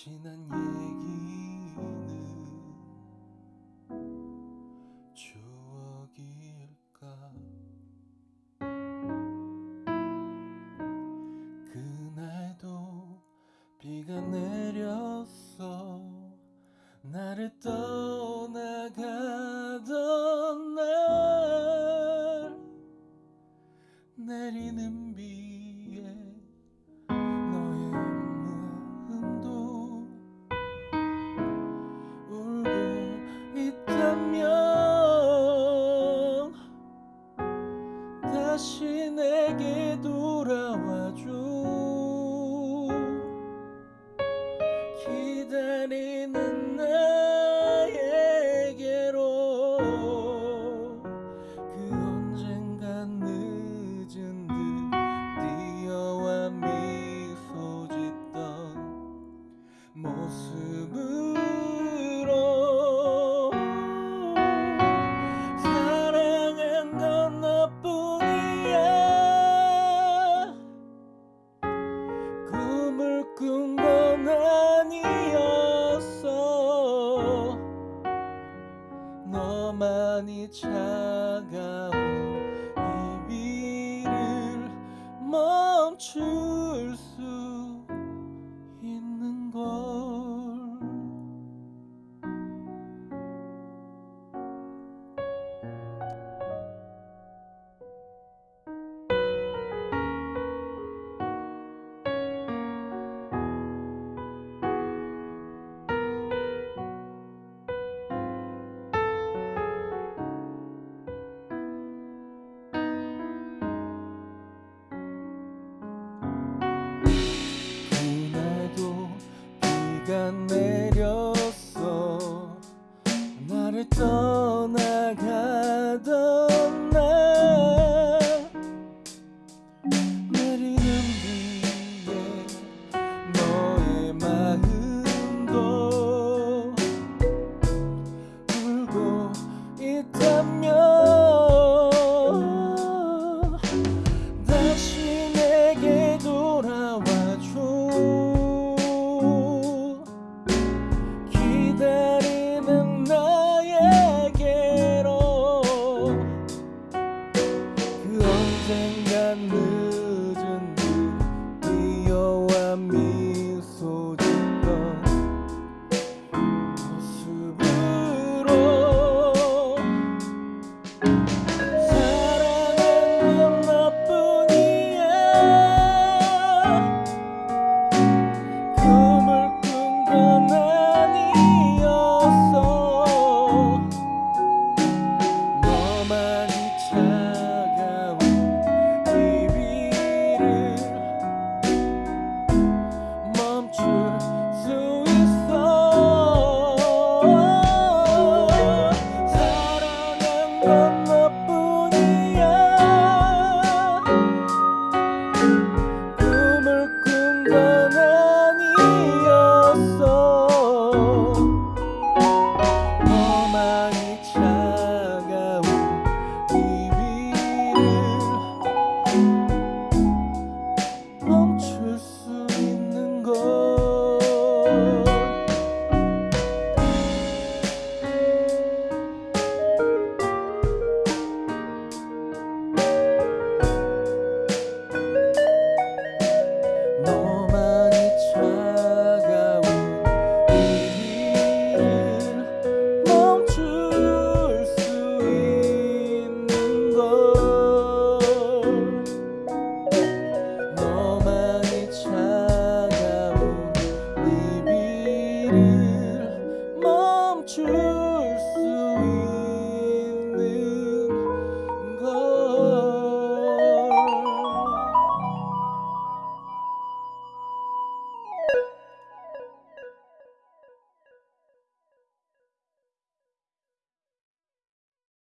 지난 얘기는 추억일까? 그날도 비가 내렸어. 나를 떠나가던 날 내리는 비에 തനി നിന്ന് 吃 go.